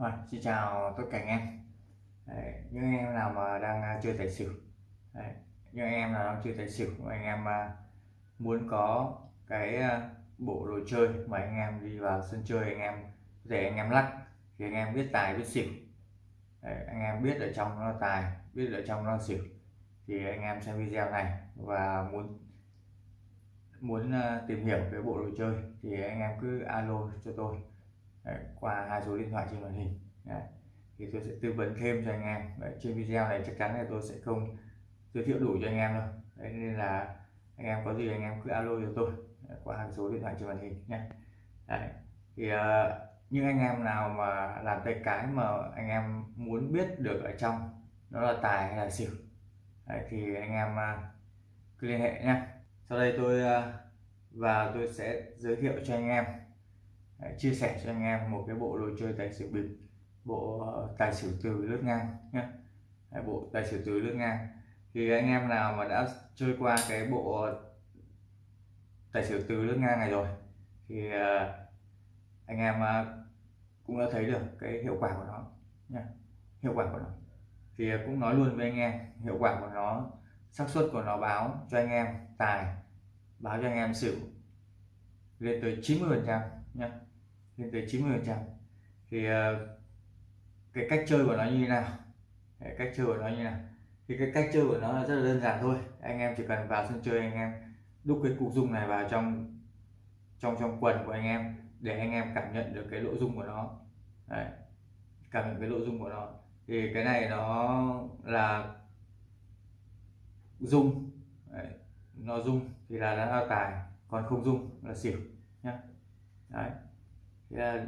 Rồi, xin chào tất cả anh em. Đấy, những anh em nào mà đang à, chơi tài xỉu. Đấy, những anh em nào đang chơi tài xỉu anh em à, muốn có cái à, bộ đồ chơi mà anh em đi vào sân chơi anh em để anh em lắc thì anh em biết tài biết xỉu. Đấy, anh em biết ở trong nó tài biết ở trong nó xỉu thì anh em xem video này và muốn muốn tìm hiểu cái bộ đồ chơi thì anh em cứ alo cho tôi. Đấy, qua hai số điện thoại trên màn hình Đấy. thì tôi sẽ tư vấn thêm cho anh em Đấy, trên video này chắc chắn là tôi sẽ không giới thiệu đủ cho anh em đâu Đấy, nên là anh em có gì anh em cứ alo cho tôi Đấy, qua hai số điện thoại trên màn hình nhé Đấy. thì uh, những anh em nào mà làm tay cái mà anh em muốn biết được ở trong nó là tài hay là xỉu Đấy, thì anh em uh, cứ liên hệ nhé sau đây tôi uh, và tôi sẽ giới thiệu cho anh em Đấy, chia sẻ cho anh em một cái bộ đồ chơi tài xỉu bịp bộ ờ, tài xỉu từ lướt ngang nhé bộ tài xỉu từ lướt ngang. Thì anh em nào mà đã chơi qua cái bộ tài xỉu từ lướt ngang này rồi thì ờ, anh em ờ, cũng đã thấy được cái hiệu quả của nó nhé hiệu quả của nó. Thì cũng nói luôn với anh em hiệu quả của nó xác suất của nó báo cho anh em tài báo cho anh em xỉu lên tới 90 phần trăm nhé lên tới 90 phần trăm. Thì ờ, cái cách chơi của nó như thế nào? Cái cách chơi của nó như thế nào? Thì cái cách chơi của nó là rất là đơn giản thôi. Anh em chỉ cần vào sân chơi anh em đúc cái cục dung này vào trong trong trong quần của anh em để anh em cảm nhận được cái nội dung của nó. Đấy. cảm nhận cái nội dung của nó. Thì cái này nó là dung. Đấy. nó dung thì là nó là tài còn không dung là xỉu nhá. Đấy. À,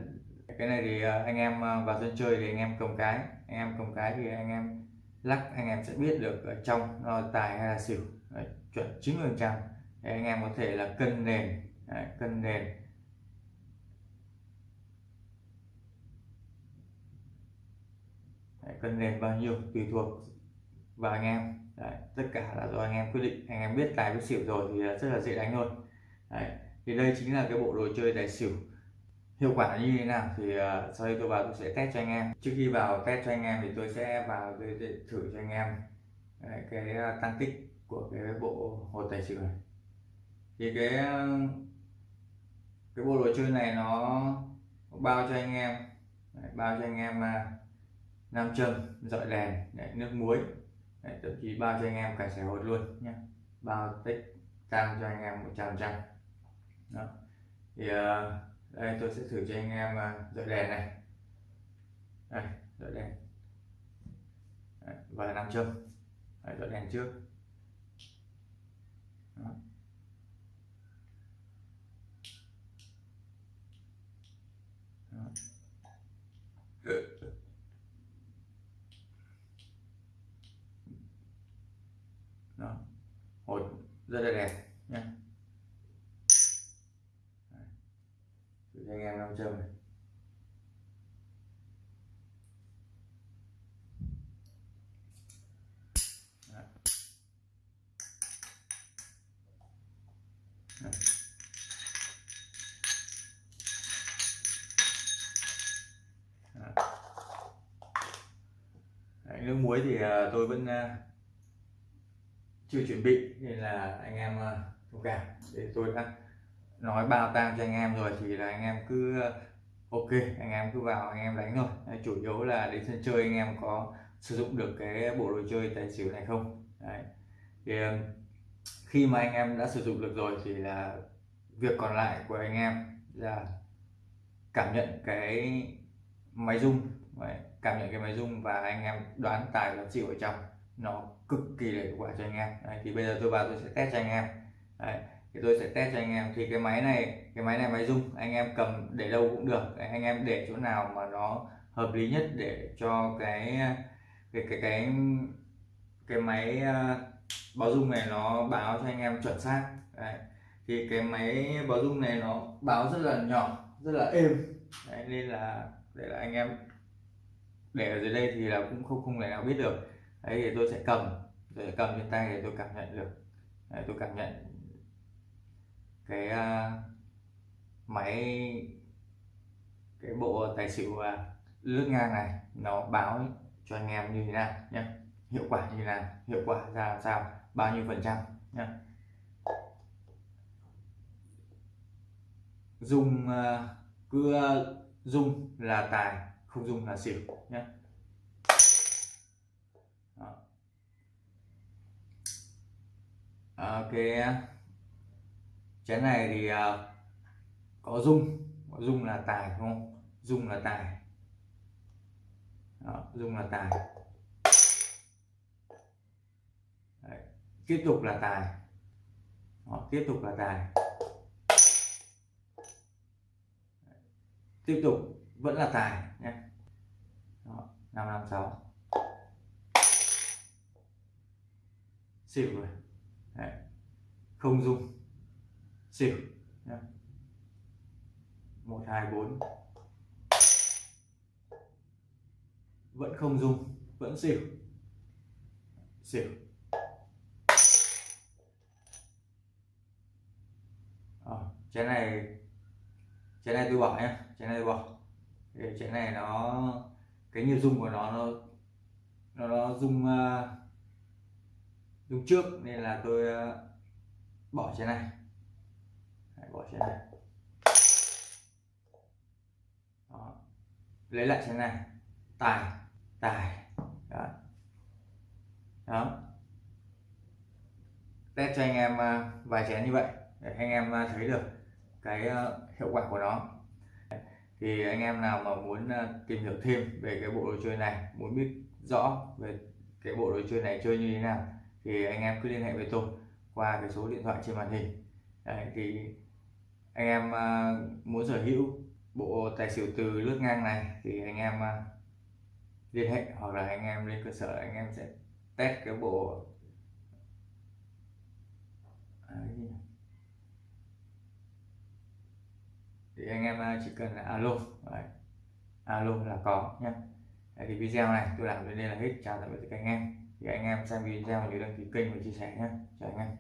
cái này thì à, anh em à, vào sân chơi thì anh em cầm cái anh em cầm cái thì anh em lắc anh em sẽ biết được ở trong nó tài hay là xỉu. Đấy, chuẩn 90 phần trăm. Anh em có thể là cân nền Đấy, cân nền. Đấy, cân nền bao nhiêu tùy thuộc vào anh em. Đấy, tất cả là do anh em quyết định. Anh em biết tài với xỉu rồi thì rất là dễ đánh thôi Đấy, thì đây chính là cái bộ đồ chơi tài xỉu. Hiệu quả như thế nào thì uh, sau đây tôi vào tôi sẽ test cho anh em. Trước khi vào test cho anh em thì tôi sẽ vào để, sẽ thử cho anh em ờ, cái, cái tăng tích của cái bộ hột tài xỉu này. Thì cái cái bộ đồ chơi này nó bao cho anh em đấy, bao cho anh em nam châm dọi đèn đấy, nước muối đấy, thậm chí bao cho anh em cả sẻ hột luôn nhé bao tích tăng cho anh em một trăm trăm thì uh, đây tôi sẽ thử cho anh em ờ, dọi đèn này đây dọi đèn Đấy, và nam châm Đấy, dọi đèn trước Đó. Đó. Đó. hột rất là đẹp nhé em nam châm này. Đấy, nước muối thì à, tôi vẫn à, chưa chuẩn bị nên là anh em à, thông cảm. Để tôi đã nói bao tang cho anh em rồi thì là anh em cứ ờ, ok, anh em cứ vào, anh em đánh thôi chủ yếu là đến sân chơi anh em có sử dụng được cái bộ đồ chơi tài xỉu này không Đấy. thì ờ, khi mà anh em đã sử dụng được rồi thì là việc còn lại của anh em là cảm nhận cái máy rung Đấy. cảm nhận cái máy rung và anh em đoán tài đoán chịu ở trong nó cực kỳ là hiệu quả cho anh em Đấy. thì bây giờ tôi vào tôi sẽ test cho anh em Đấy thì tôi sẽ test cho anh em. Thì cái máy này cái máy này máy rung anh em cầm để đâu cũng được. Anh em để chỗ nào mà nó hợp lý nhất để cho cái cái cái cái cái máy ờ, báo dung này nó báo cho anh em chuẩn xác. Đấy. thì cái máy báo dung này nó báo rất là nhỏ rất là êm. Đấy, nên là để là anh em để ở dưới đây thì là cũng không không thể nào biết được. Đấy thì tôi sẽ cầm tôi cầm trên tay để tôi cảm nhận được. Đấy, tôi cảm nhận cái uh, máy cái bộ tài xỉu uh, lướt ngang này nó báo cho anh em như thế nào nhé hiệu quả như thế nào hiệu quả ra làm sao bao nhiêu phần trăm nhé dùng uh, cứ dùng là tài không dùng là xỉu nhé ok chén này thì uh, có dung. Có dung là tài không? Dung là tài. Đó, dung là tài. Đấy. tiếp tục là tài. Đó, tiếp tục là tài. Tiếp tục vẫn là tài nhé. Năm năm sáu. Xỉu rồi. Đấy. không dùng xỉu một hai bốn. Vẫn không dùng vẫn xỉu. Xỉu. À, chén này chén này tôi bỏ nhé chén này tôi bỏ. Để chén này nó cái nhịp dung của nó nó nó, nó dung uh, ờ, dung trước nên là tôi uh, bỏ chén này bỏ chén này. Đó. lấy lại chén này. Tài tài. Đó, đó. test cho anh em à, vài chén như vậy để anh em à, thấy được cái à, hiệu quả của nó. Thì anh em nào mà muốn tìm hiểu thêm về cái bộ đồ chơi này muốn biết rõ về cái bộ đồ chơi này chơi như thế nào thì anh em cứ liên hệ với tôi qua cái số điện thoại trên màn hình. Đấy, thì anh em à, muốn sở hữu bộ tài xỉu từ lướt ngang này thì anh em à, liên hệ hoặc là anh em lên cơ sở, anh em sẽ test cái bộ. À, thì anh em chỉ cần là alo, Đấy. alo là có nhé thì video này tôi làm đến đây là hết. Chào tạm biệt các anh em. Thì anh em xem video nhớ đăng ký kênh và chia sẻ nhé chào anh em.